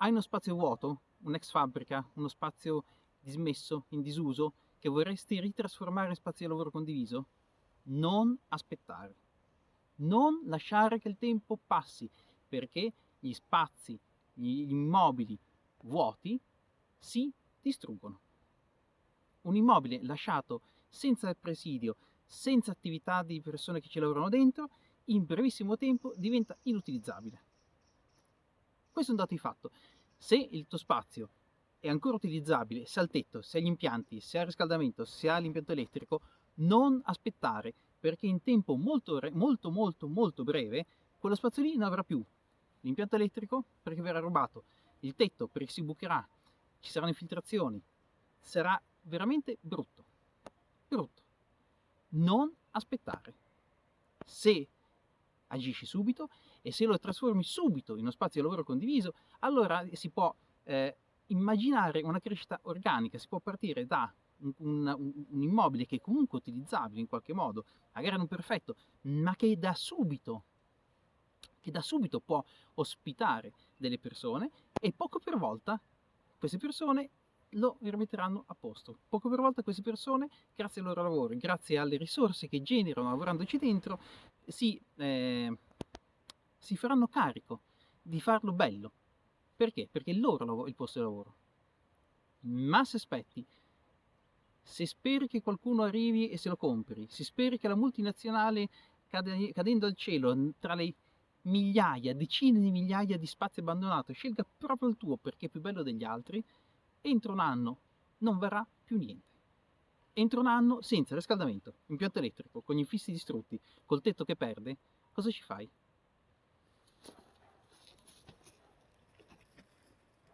Hai uno spazio vuoto, un'ex fabbrica, uno spazio dismesso, in disuso, che vorresti ritrasformare in spazio di lavoro condiviso? Non aspettare. Non lasciare che il tempo passi, perché gli spazi, gli immobili vuoti si distruggono. Un immobile lasciato senza presidio, senza attività di persone che ci lavorano dentro, in brevissimo tempo diventa inutilizzabile. Questo è un dato di fatto. Se il tuo spazio è ancora utilizzabile, se ha il tetto, se ha gli impianti, se ha riscaldamento, se ha l'impianto elettrico, non aspettare, perché in tempo molto, molto, molto, molto breve, quello spazio lì non avrà più l'impianto elettrico perché verrà rubato, il tetto perché si bucherà, ci saranno infiltrazioni, sarà veramente brutto, brutto. Non aspettare. Se agisci subito e se lo trasformi subito in uno spazio di lavoro condiviso, allora si può eh, immaginare una crescita organica, si può partire da un, un, un, immobile che è comunque utilizzabile in qualche modo, magari non perfetto, ma che da subito, che da subito può ospitare delle persone e poco per volta queste persone lo rimetteranno a posto. Poco per volta queste persone, grazie al loro lavoro, grazie alle risorse che generano lavorandoci dentro, si, eh, si faranno carico di farlo bello. Perché? Perché è loro il posto di lavoro. Ma se aspetti, se speri che qualcuno arrivi e se lo compri, se speri che la multinazionale cadendo al cielo tra le migliaia, decine di migliaia di spazi abbandonati scelga proprio il tuo perché è più bello degli altri, entro un anno non verrà più niente. Entro un anno senza riscaldamento, impianto elettrico, con gli infissi distrutti, col tetto che perde, cosa ci fai?